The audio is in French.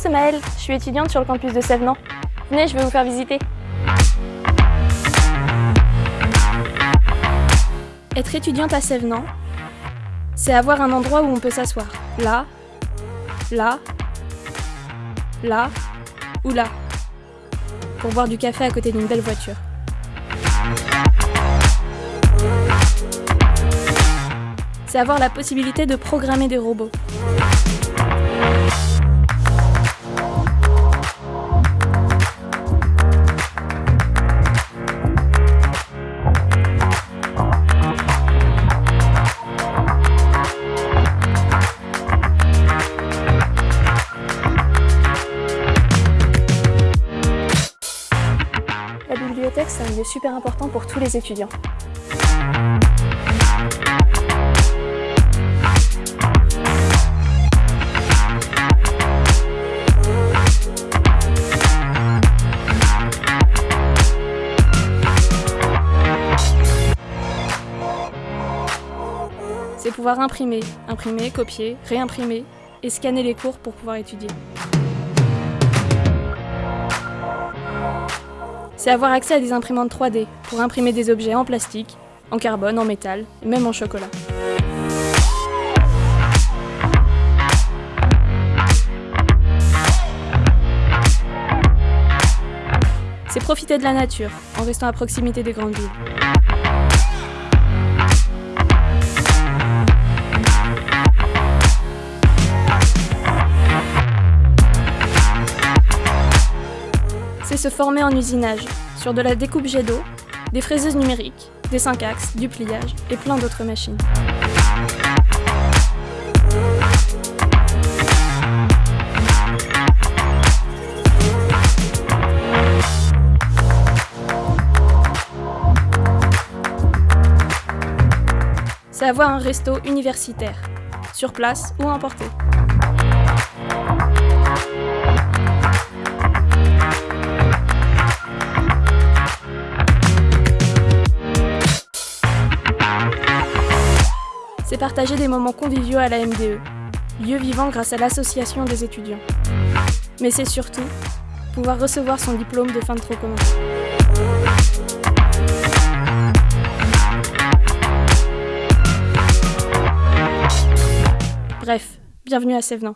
c'est Maëlle, je suis étudiante sur le campus de Sèvenant. Venez, je vais vous faire visiter. Être étudiante à Sèvenant, c'est avoir un endroit où on peut s'asseoir. Là, là, là ou là. Pour boire du café à côté d'une belle voiture. C'est avoir la possibilité de programmer des robots. Bibliothèque, c'est un lieu super important pour tous les étudiants. C'est pouvoir imprimer, imprimer, copier, réimprimer et scanner les cours pour pouvoir étudier. C'est avoir accès à des imprimantes 3D pour imprimer des objets en plastique, en carbone, en métal et même en chocolat. C'est profiter de la nature en restant à proximité des grandes villes. C'est se former en usinage, sur de la découpe jet d'eau, des fraiseuses numériques, des 5 axes, du pliage et plein d'autres machines. C'est avoir un resto universitaire, sur place ou emporté. C'est partager des moments conviviaux à la MDE, lieu vivant grâce à l'association des étudiants. Mais c'est surtout pouvoir recevoir son diplôme de fin de trop commun. Bref, bienvenue à Sévenant.